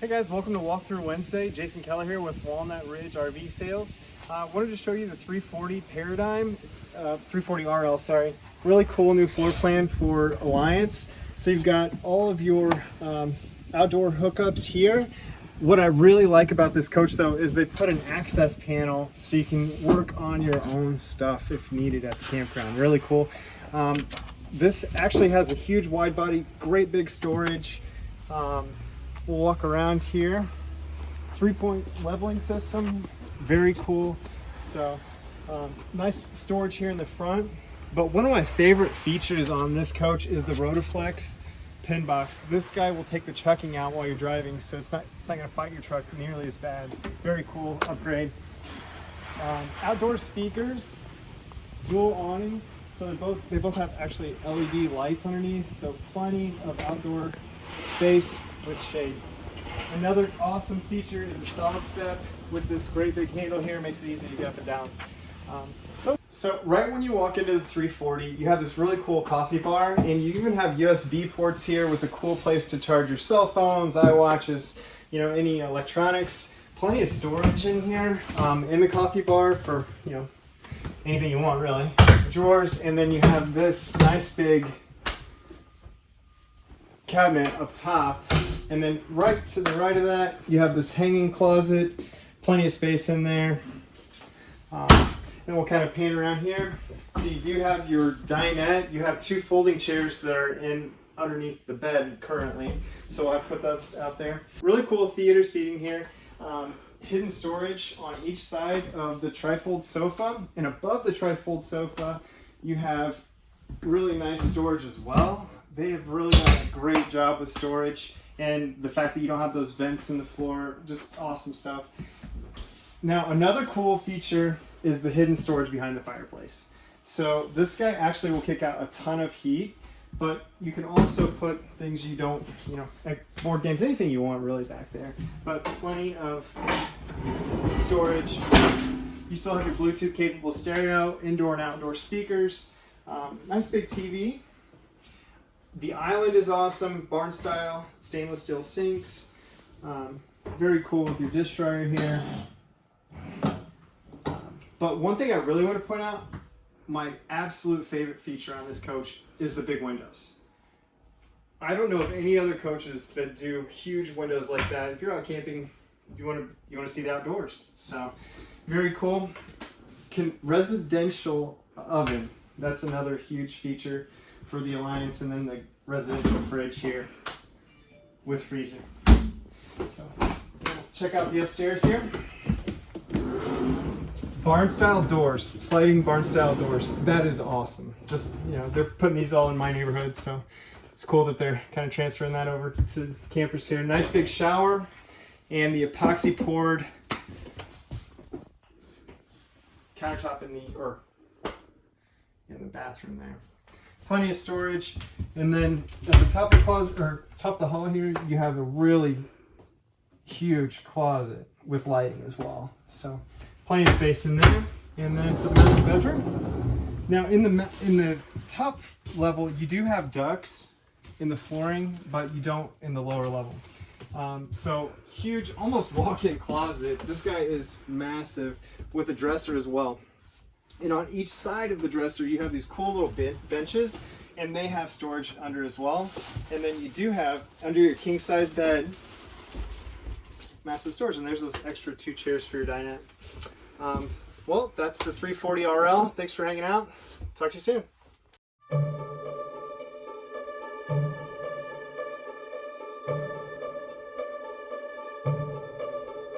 Hey guys, welcome to Walkthrough Wednesday. Jason Keller here with Walnut Ridge RV Sales. I uh, wanted to show you the 340 Paradigm. It's uh, 340 RL, sorry. Really cool new floor plan for Alliance. So you've got all of your um, outdoor hookups here. What I really like about this coach though is they put an access panel so you can work on your own stuff if needed at the campground. Really cool. Um, this actually has a huge wide body, great big storage. Um, We'll walk around here. Three point leveling system, very cool. So um, nice storage here in the front. But one of my favorite features on this coach is the Rotoflex pin box. This guy will take the chucking out while you're driving, so it's not, it's not gonna fight your truck nearly as bad. Very cool upgrade. Um, outdoor speakers, dual awning. So they both they both have actually LED lights underneath, so plenty of outdoor space with shade. Another awesome feature is the solid step with this great big handle here, makes it easy to get up and down. Um, so, so right when you walk into the 340, you have this really cool coffee bar and you even have USB ports here with a cool place to charge your cell phones, iWatches, you know, any electronics. Plenty of storage in here um, in the coffee bar for, you know, anything you want really. Drawers, and then you have this nice big cabinet up top and then right to the right of that, you have this hanging closet, plenty of space in there. Um, and we'll kind of pan around here. So you do have your dinette. You have two folding chairs that are in underneath the bed currently. So I put that out there. Really cool theater seating here. Um, hidden storage on each side of the trifold sofa. And above the trifold sofa, you have really nice storage as well. They have really done a great job with storage and the fact that you don't have those vents in the floor, just awesome stuff. Now, another cool feature is the hidden storage behind the fireplace. So this guy actually will kick out a ton of heat, but you can also put things you don't, you know, like board games, anything you want really back there. But plenty of storage. You still have your Bluetooth capable stereo, indoor and outdoor speakers, um, nice big TV, the island is awesome, barn style, stainless steel sinks. Um, very cool with your dish dryer here. But one thing I really want to point out, my absolute favorite feature on this coach is the big windows. I don't know of any other coaches that do huge windows like that. If you're out camping, you want to you want to see the outdoors. So very cool. Can residential oven. That's another huge feature for the Alliance, and then the residential fridge here with freezer. So check out the upstairs here. Barn style doors, sliding barn style doors. That is awesome. Just, you know, they're putting these all in my neighborhood, so it's cool that they're kind of transferring that over to campers here. Nice big shower and the epoxy poured countertop in the, or in the bathroom there plenty of storage. And then at the top of the closet, or top of the hall here, you have a really huge closet with lighting as well. So plenty of space in there. And then for the master bedroom. Now in the in the top level, you do have ducts in the flooring, but you don't in the lower level. Um, so huge, almost walk-in closet. This guy is massive with a dresser as well. And on each side of the dresser, you have these cool little benches and they have storage under as well. And then you do have under your king size bed, massive storage. And there's those extra two chairs for your dinette. Um, well, that's the 340 RL. Thanks for hanging out. Talk to you soon.